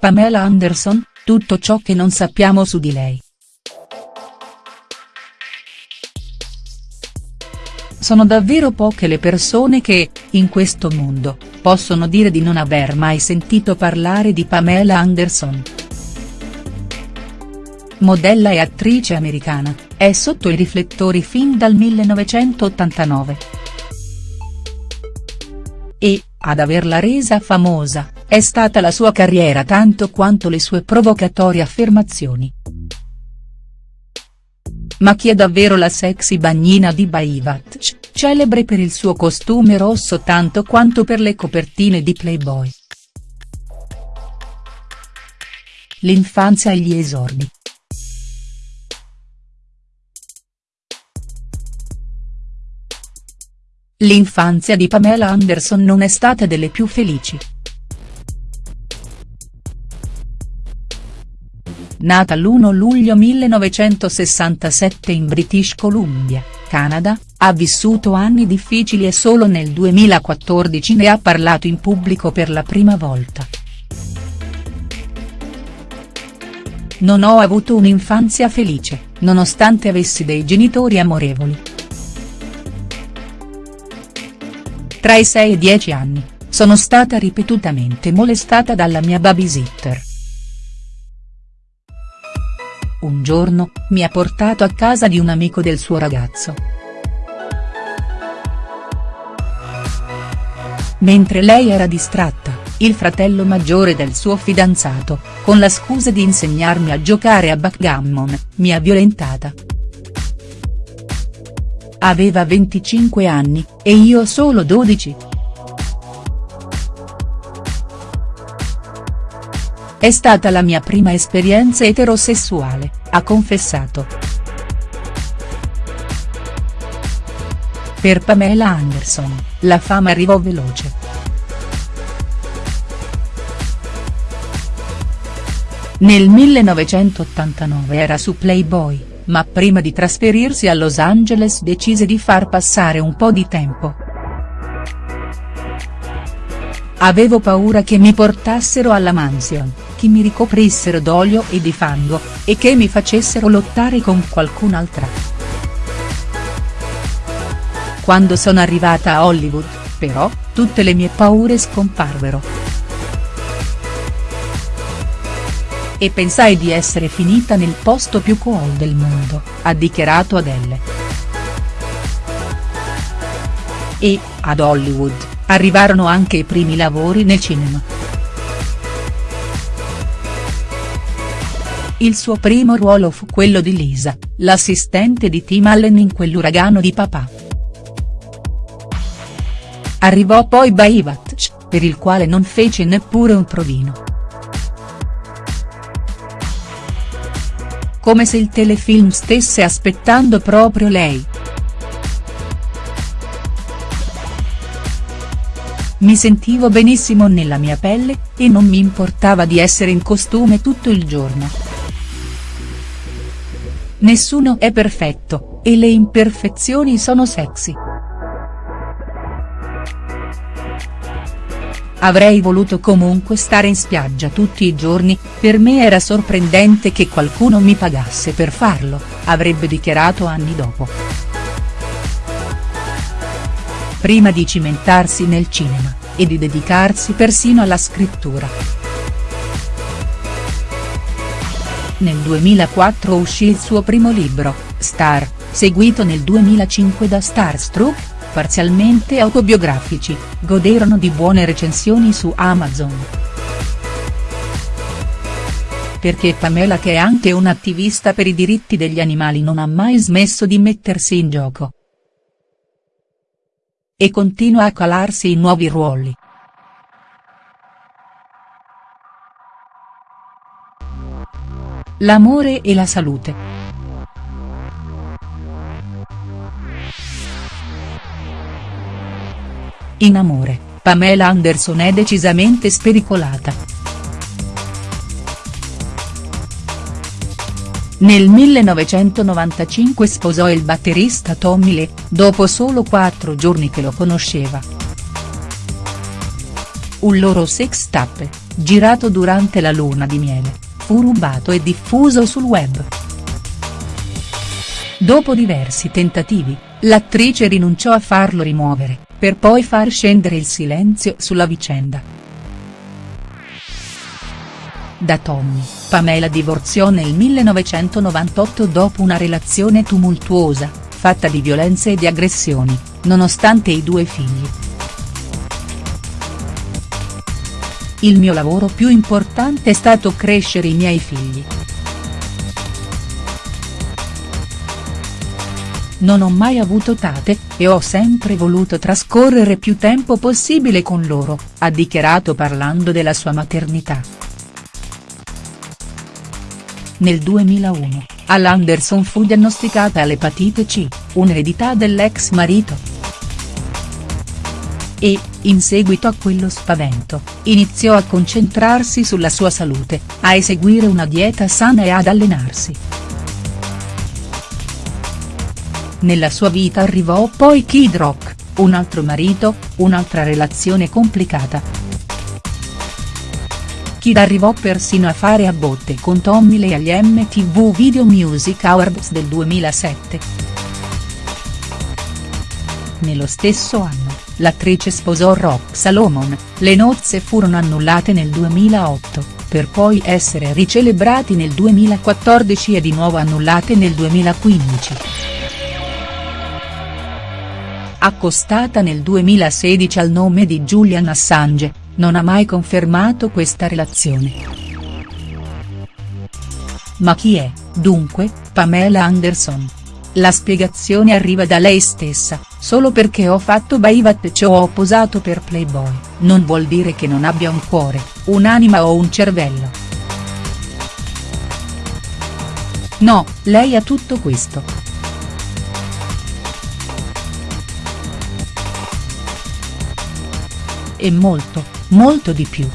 Pamela Anderson, tutto ciò che non sappiamo su di lei. Sono davvero poche le persone che, in questo mondo, possono dire di non aver mai sentito parlare di Pamela Anderson. Modella e attrice americana, è sotto i riflettori fin dal 1989. E, ad averla resa famosa, è stata la sua carriera tanto quanto le sue provocatorie affermazioni. Ma chi è davvero la sexy bagnina di Baywatch, celebre per il suo costume rosso tanto quanto per le copertine di Playboy. L'infanzia e gli esordi. L'infanzia di Pamela Anderson non è stata delle più felici. Nata l'1 luglio 1967 in British Columbia, Canada, ha vissuto anni difficili e solo nel 2014 ne ha parlato in pubblico per la prima volta. Non ho avuto un'infanzia felice, nonostante avessi dei genitori amorevoli. Tra i 6 e i 10 anni, sono stata ripetutamente molestata dalla mia babysitter. Un giorno, mi ha portato a casa di un amico del suo ragazzo. Mentre lei era distratta, il fratello maggiore del suo fidanzato, con la scusa di insegnarmi a giocare a backgammon, mi ha violentata. Aveva 25 anni, e io solo 12. È stata la mia prima esperienza eterosessuale, ha confessato. Per Pamela Anderson, la fama arrivò veloce. Nel 1989 era su Playboy, ma prima di trasferirsi a Los Angeles decise di far passare un po' di tempo. Avevo paura che mi portassero alla mansion, che mi ricoprissero d'olio e di fango, e che mi facessero lottare con qualcun'altra. Quando sono arrivata a Hollywood, però, tutte le mie paure scomparvero. E pensai di essere finita nel posto più cool del mondo, ha dichiarato Adele. E, ad Hollywood, Arrivarono anche i primi lavori nel cinema. Il suo primo ruolo fu quello di Lisa, l'assistente di Tim Allen in quell'uragano di papà. Arrivò poi Baywatch, per il quale non fece neppure un provino. Come se il telefilm stesse aspettando proprio lei. Mi sentivo benissimo nella mia pelle, e non mi importava di essere in costume tutto il giorno. Nessuno è perfetto, e le imperfezioni sono sexy. Avrei voluto comunque stare in spiaggia tutti i giorni, per me era sorprendente che qualcuno mi pagasse per farlo, avrebbe dichiarato anni dopo prima di cimentarsi nel cinema, e di dedicarsi persino alla scrittura. Nel 2004 uscì il suo primo libro, Star, seguito nel 2005 da Starstruck, parzialmente autobiografici, goderono di buone recensioni su Amazon. Perché Pamela che è anche un'attivista per i diritti degli animali non ha mai smesso di mettersi in gioco e continua a calarsi in nuovi ruoli. L'amore e la salute. In amore, Pamela Anderson è decisamente spericolata. Nel 1995 sposò il batterista Tommy Lee, dopo solo quattro giorni che lo conosceva. Un loro sex tape, girato durante la luna di miele, fu rubato e diffuso sul web. Dopo diversi tentativi, l'attrice rinunciò a farlo rimuovere, per poi far scendere il silenzio sulla vicenda. Da Tommy, Pamela divorziò nel 1998 dopo una relazione tumultuosa, fatta di violenze e di aggressioni, nonostante i due figli. Il mio lavoro più importante è stato crescere i miei figli. Non ho mai avuto tate, e ho sempre voluto trascorrere più tempo possibile con loro, ha dichiarato parlando della sua maternità. Nel 2001, all'Anderson fu diagnosticata l'epatite C, un'eredità dell'ex marito. E, in seguito a quello spavento, iniziò a concentrarsi sulla sua salute, a eseguire una dieta sana e ad allenarsi. Nella sua vita arrivò poi Kid Rock, un altro marito, un'altra relazione complicata. Kid arrivò persino a fare a botte con Tommy Lee agli MTV Video Music Awards del 2007. Nello stesso anno, l'attrice sposò Rock Salomon, le nozze furono annullate nel 2008, per poi essere ricelebrati nel 2014 e di nuovo annullate nel 2015 accostata nel 2016 al nome di Julian Assange, non ha mai confermato questa relazione. Ma chi è, dunque, Pamela Anderson? La spiegazione arriva da lei stessa, solo perché ho fatto Baivat e ho posato per Playboy, non vuol dire che non abbia un cuore, un'anima o un cervello. No, lei ha tutto questo. e molto, molto di più.